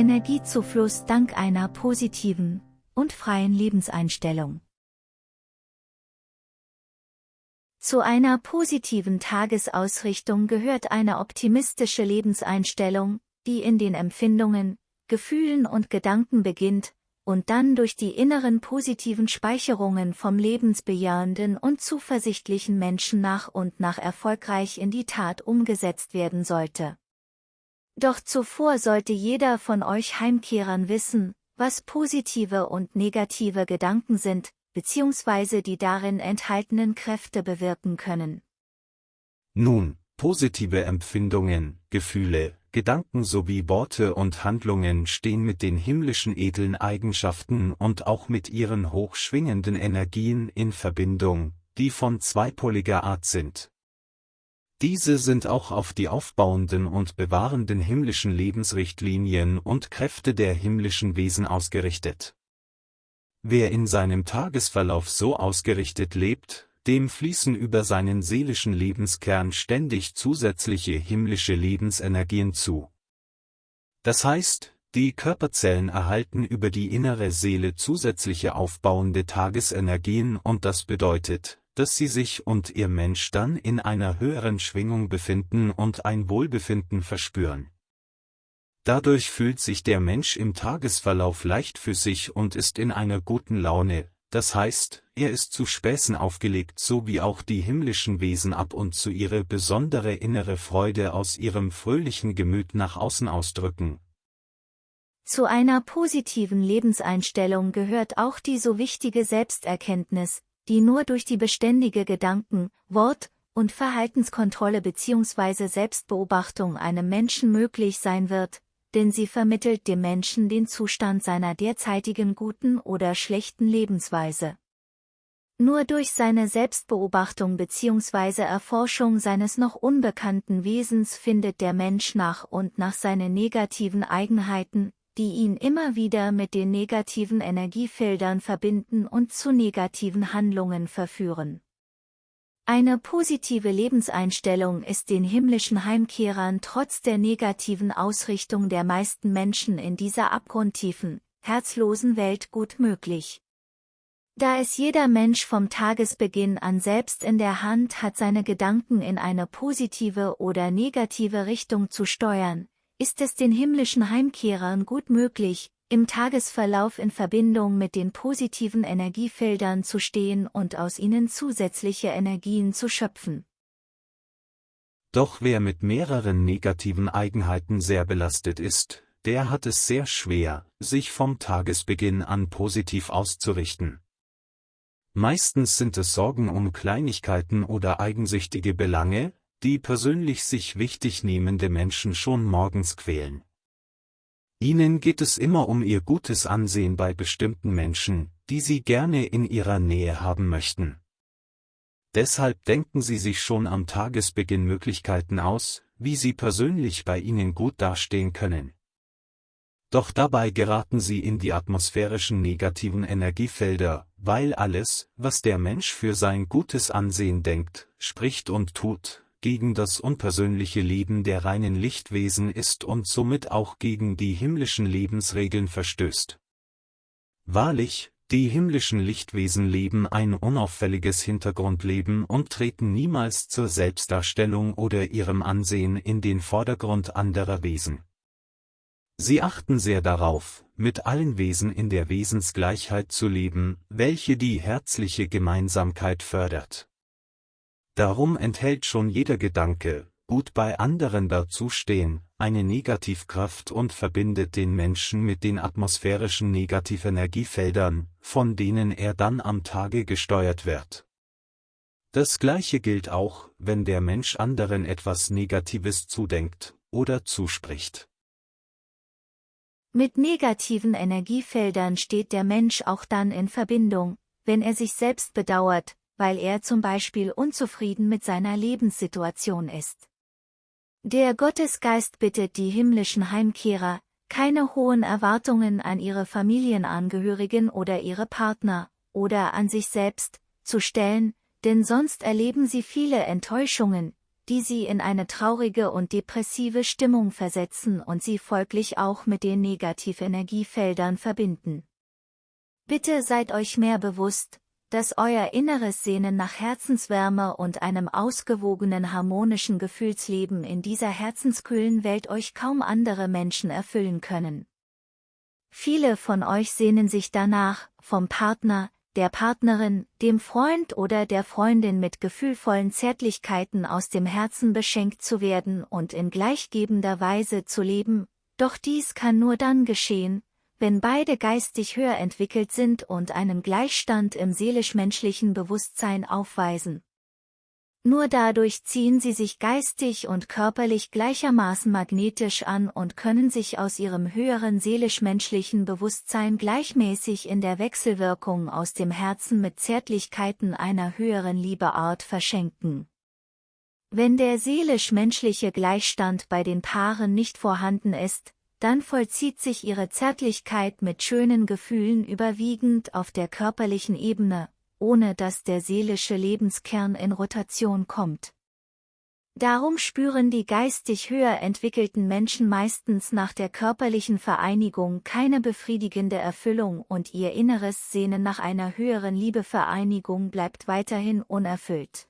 Energiezufluss dank einer positiven und freien Lebenseinstellung. Zu einer positiven Tagesausrichtung gehört eine optimistische Lebenseinstellung, die in den Empfindungen, Gefühlen und Gedanken beginnt und dann durch die inneren positiven Speicherungen vom lebensbejahenden und zuversichtlichen Menschen nach und nach erfolgreich in die Tat umgesetzt werden sollte. Doch zuvor sollte jeder von euch Heimkehrern wissen, was positive und negative Gedanken sind, beziehungsweise die darin enthaltenen Kräfte bewirken können. Nun, positive Empfindungen, Gefühle, Gedanken sowie Worte und Handlungen stehen mit den himmlischen edlen Eigenschaften und auch mit ihren hochschwingenden Energien in Verbindung, die von zweipoliger Art sind. Diese sind auch auf die aufbauenden und bewahrenden himmlischen Lebensrichtlinien und Kräfte der himmlischen Wesen ausgerichtet. Wer in seinem Tagesverlauf so ausgerichtet lebt, dem fließen über seinen seelischen Lebenskern ständig zusätzliche himmlische Lebensenergien zu. Das heißt, die Körperzellen erhalten über die innere Seele zusätzliche aufbauende Tagesenergien und das bedeutet, dass sie sich und ihr Mensch dann in einer höheren Schwingung befinden und ein Wohlbefinden verspüren. Dadurch fühlt sich der Mensch im Tagesverlauf leicht für sich und ist in einer guten Laune, das heißt, er ist zu Späßen aufgelegt so wie auch die himmlischen Wesen ab und zu ihre besondere innere Freude aus ihrem fröhlichen Gemüt nach außen ausdrücken. Zu einer positiven Lebenseinstellung gehört auch die so wichtige Selbsterkenntnis, die nur durch die beständige Gedanken-, Wort- und Verhaltenskontrolle bzw. Selbstbeobachtung einem Menschen möglich sein wird, denn sie vermittelt dem Menschen den Zustand seiner derzeitigen guten oder schlechten Lebensweise. Nur durch seine Selbstbeobachtung bzw. Erforschung seines noch unbekannten Wesens findet der Mensch nach und nach seine negativen Eigenheiten, die ihn immer wieder mit den negativen Energiefeldern verbinden und zu negativen Handlungen verführen. Eine positive Lebenseinstellung ist den himmlischen Heimkehrern trotz der negativen Ausrichtung der meisten Menschen in dieser abgrundtiefen, herzlosen Welt gut möglich. Da es jeder Mensch vom Tagesbeginn an selbst in der Hand hat seine Gedanken in eine positive oder negative Richtung zu steuern, ist es den himmlischen Heimkehrern gut möglich, im Tagesverlauf in Verbindung mit den positiven Energiefeldern zu stehen und aus ihnen zusätzliche Energien zu schöpfen. Doch wer mit mehreren negativen Eigenheiten sehr belastet ist, der hat es sehr schwer, sich vom Tagesbeginn an positiv auszurichten. Meistens sind es Sorgen um Kleinigkeiten oder eigensüchtige Belange, die persönlich sich wichtig nehmende Menschen schon morgens quälen. Ihnen geht es immer um ihr gutes Ansehen bei bestimmten Menschen, die Sie gerne in Ihrer Nähe haben möchten. Deshalb denken Sie sich schon am Tagesbeginn Möglichkeiten aus, wie Sie persönlich bei Ihnen gut dastehen können. Doch dabei geraten Sie in die atmosphärischen negativen Energiefelder, weil alles, was der Mensch für sein gutes Ansehen denkt, spricht und tut, gegen das unpersönliche Leben der reinen Lichtwesen ist und somit auch gegen die himmlischen Lebensregeln verstößt. Wahrlich, die himmlischen Lichtwesen leben ein unauffälliges Hintergrundleben und treten niemals zur Selbstdarstellung oder ihrem Ansehen in den Vordergrund anderer Wesen. Sie achten sehr darauf, mit allen Wesen in der Wesensgleichheit zu leben, welche die herzliche Gemeinsamkeit fördert. Darum enthält schon jeder Gedanke, gut bei anderen dazustehen, eine Negativkraft und verbindet den Menschen mit den atmosphärischen Negativenergiefeldern, von denen er dann am Tage gesteuert wird. Das gleiche gilt auch, wenn der Mensch anderen etwas Negatives zudenkt oder zuspricht. Mit negativen Energiefeldern steht der Mensch auch dann in Verbindung, wenn er sich selbst bedauert, weil er zum Beispiel unzufrieden mit seiner Lebenssituation ist. Der Gottesgeist bittet die himmlischen Heimkehrer, keine hohen Erwartungen an ihre Familienangehörigen oder ihre Partner, oder an sich selbst, zu stellen, denn sonst erleben sie viele Enttäuschungen, die sie in eine traurige und depressive Stimmung versetzen und sie folglich auch mit den Negativenergiefeldern verbinden. Bitte seid euch mehr bewusst, dass euer inneres Sehnen nach Herzenswärme und einem ausgewogenen harmonischen Gefühlsleben in dieser herzenskühlen Welt euch kaum andere Menschen erfüllen können. Viele von euch sehnen sich danach, vom Partner, der Partnerin, dem Freund oder der Freundin mit gefühlvollen Zärtlichkeiten aus dem Herzen beschenkt zu werden und in gleichgebender Weise zu leben, doch dies kann nur dann geschehen, wenn beide geistig höher entwickelt sind und einen Gleichstand im seelisch-menschlichen Bewusstsein aufweisen. Nur dadurch ziehen sie sich geistig und körperlich gleichermaßen magnetisch an und können sich aus ihrem höheren seelisch-menschlichen Bewusstsein gleichmäßig in der Wechselwirkung aus dem Herzen mit Zärtlichkeiten einer höheren Liebeart verschenken. Wenn der seelisch-menschliche Gleichstand bei den Paaren nicht vorhanden ist, dann vollzieht sich ihre Zärtlichkeit mit schönen Gefühlen überwiegend auf der körperlichen Ebene, ohne dass der seelische Lebenskern in Rotation kommt. Darum spüren die geistig höher entwickelten Menschen meistens nach der körperlichen Vereinigung keine befriedigende Erfüllung und ihr inneres Sehnen nach einer höheren Liebevereinigung bleibt weiterhin unerfüllt.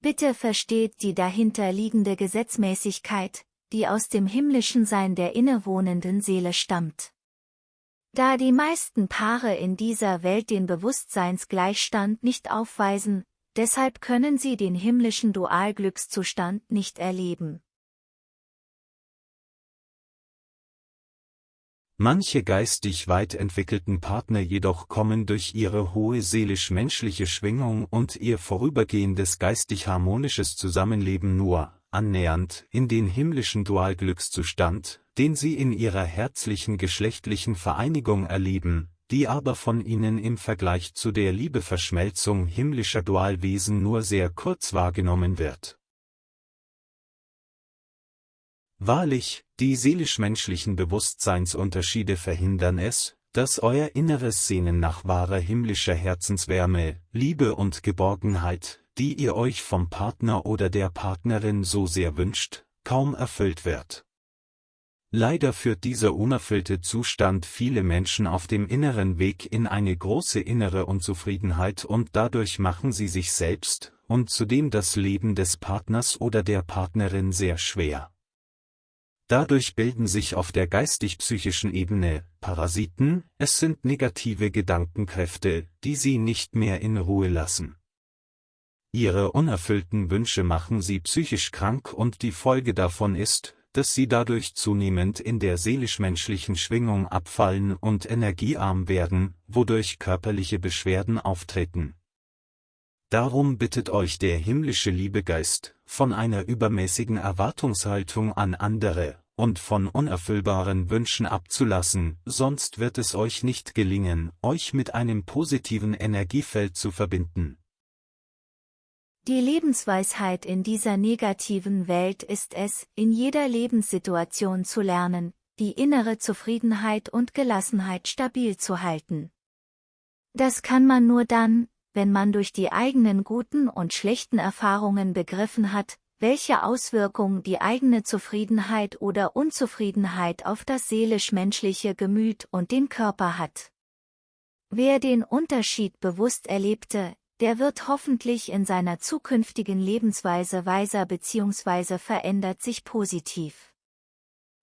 Bitte versteht die dahinter liegende Gesetzmäßigkeit, die aus dem himmlischen Sein der innewohnenden Seele stammt. Da die meisten Paare in dieser Welt den Bewusstseinsgleichstand nicht aufweisen, deshalb können sie den himmlischen Dualglückszustand nicht erleben. Manche geistig weit entwickelten Partner jedoch kommen durch ihre hohe seelisch-menschliche Schwingung und ihr vorübergehendes geistig-harmonisches Zusammenleben nur annähernd in den himmlischen Dualglückszustand, den sie in ihrer herzlichen geschlechtlichen Vereinigung erleben, die aber von ihnen im Vergleich zu der Liebeverschmelzung himmlischer Dualwesen nur sehr kurz wahrgenommen wird. Wahrlich, die seelisch-menschlichen Bewusstseinsunterschiede verhindern es, dass euer inneres Sehnen nach wahrer himmlischer Herzenswärme, Liebe und Geborgenheit, die ihr euch vom Partner oder der Partnerin so sehr wünscht, kaum erfüllt wird. Leider führt dieser unerfüllte Zustand viele Menschen auf dem inneren Weg in eine große innere Unzufriedenheit und dadurch machen sie sich selbst und zudem das Leben des Partners oder der Partnerin sehr schwer. Dadurch bilden sich auf der geistig-psychischen Ebene Parasiten, es sind negative Gedankenkräfte, die sie nicht mehr in Ruhe lassen. Ihre unerfüllten Wünsche machen sie psychisch krank und die Folge davon ist, dass sie dadurch zunehmend in der seelisch-menschlichen Schwingung abfallen und energiearm werden, wodurch körperliche Beschwerden auftreten. Darum bittet euch der himmlische Liebegeist, von einer übermäßigen Erwartungshaltung an andere und von unerfüllbaren Wünschen abzulassen, sonst wird es euch nicht gelingen, euch mit einem positiven Energiefeld zu verbinden. Die Lebensweisheit in dieser negativen Welt ist es, in jeder Lebenssituation zu lernen, die innere Zufriedenheit und Gelassenheit stabil zu halten. Das kann man nur dann, wenn man durch die eigenen guten und schlechten Erfahrungen begriffen hat, welche Auswirkungen die eigene Zufriedenheit oder Unzufriedenheit auf das seelisch-menschliche Gemüt und den Körper hat. Wer den Unterschied bewusst erlebte, der wird hoffentlich in seiner zukünftigen Lebensweise weiser bzw. verändert sich positiv.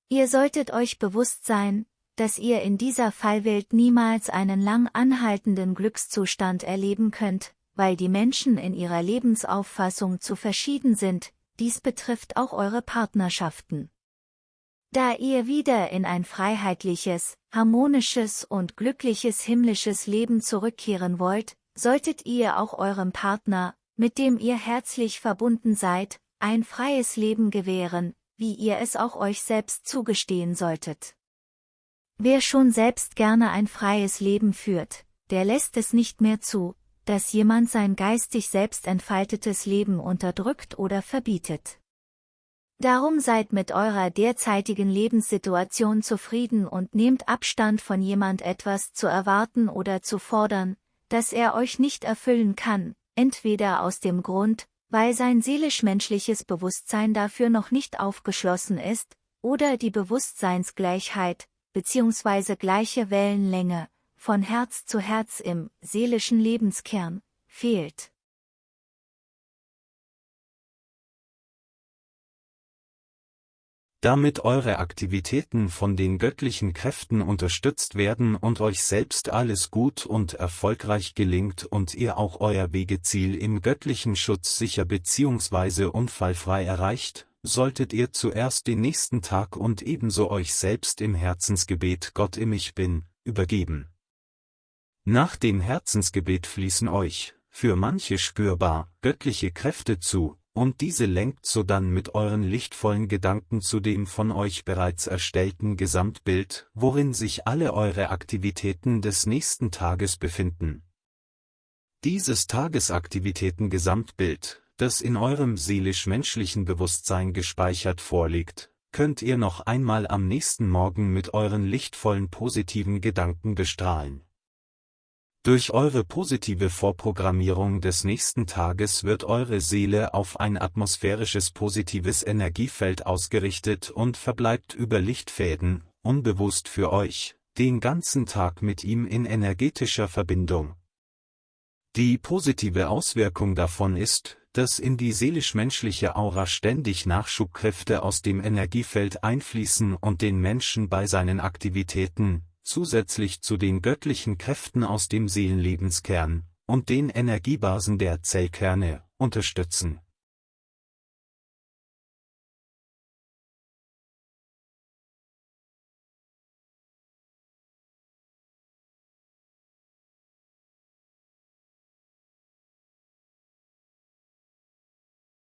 Ihr solltet euch bewusst sein, dass ihr in dieser Fallwelt niemals einen lang anhaltenden Glückszustand erleben könnt, weil die Menschen in ihrer Lebensauffassung zu verschieden sind, dies betrifft auch eure Partnerschaften. Da ihr wieder in ein freiheitliches, harmonisches und glückliches himmlisches Leben zurückkehren wollt, solltet ihr auch eurem Partner, mit dem ihr herzlich verbunden seid, ein freies Leben gewähren, wie ihr es auch euch selbst zugestehen solltet. Wer schon selbst gerne ein freies Leben führt, der lässt es nicht mehr zu, dass jemand sein geistig selbst entfaltetes Leben unterdrückt oder verbietet. Darum seid mit eurer derzeitigen Lebenssituation zufrieden und nehmt Abstand von jemand etwas zu erwarten oder zu fordern, dass er euch nicht erfüllen kann, entweder aus dem Grund, weil sein seelisch-menschliches Bewusstsein dafür noch nicht aufgeschlossen ist, oder die Bewusstseinsgleichheit, bzw. gleiche Wellenlänge, von Herz zu Herz im seelischen Lebenskern, fehlt. Damit eure Aktivitäten von den göttlichen Kräften unterstützt werden und euch selbst alles gut und erfolgreich gelingt und ihr auch euer Wegeziel im göttlichen Schutz sicher bzw. unfallfrei erreicht, solltet ihr zuerst den nächsten Tag und ebenso euch selbst im Herzensgebet Gott im Ich Bin, übergeben. Nach dem Herzensgebet fließen euch, für manche spürbar, göttliche Kräfte zu, und diese lenkt sodann mit euren lichtvollen Gedanken zu dem von euch bereits erstellten Gesamtbild, worin sich alle eure Aktivitäten des nächsten Tages befinden. Dieses Tagesaktivitäten-Gesamtbild, das in eurem seelisch-menschlichen Bewusstsein gespeichert vorliegt, könnt ihr noch einmal am nächsten Morgen mit euren lichtvollen positiven Gedanken bestrahlen. Durch eure positive Vorprogrammierung des nächsten Tages wird eure Seele auf ein atmosphärisches positives Energiefeld ausgerichtet und verbleibt über Lichtfäden, unbewusst für euch, den ganzen Tag mit ihm in energetischer Verbindung. Die positive Auswirkung davon ist, dass in die seelisch-menschliche Aura ständig Nachschubkräfte aus dem Energiefeld einfließen und den Menschen bei seinen Aktivitäten, zusätzlich zu den göttlichen Kräften aus dem Seelenlebenskern und den Energiebasen der Zellkerne, unterstützen